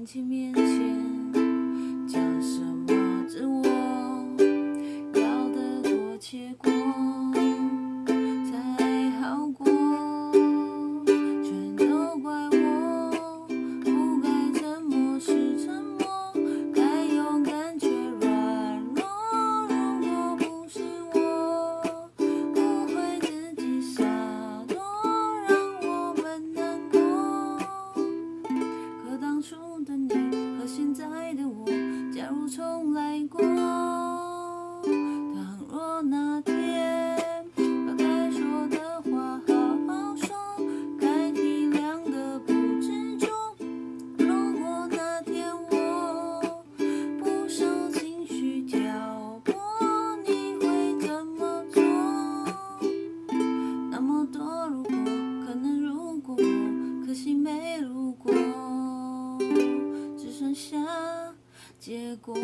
안 녕. 的你和现在的我，假如重来过，倘若那天把该说的话好好说，该体谅的不执着，如果那天我不受情绪挑拨，你会怎么做？那么多如果，可能如果，可惜没如果。结果。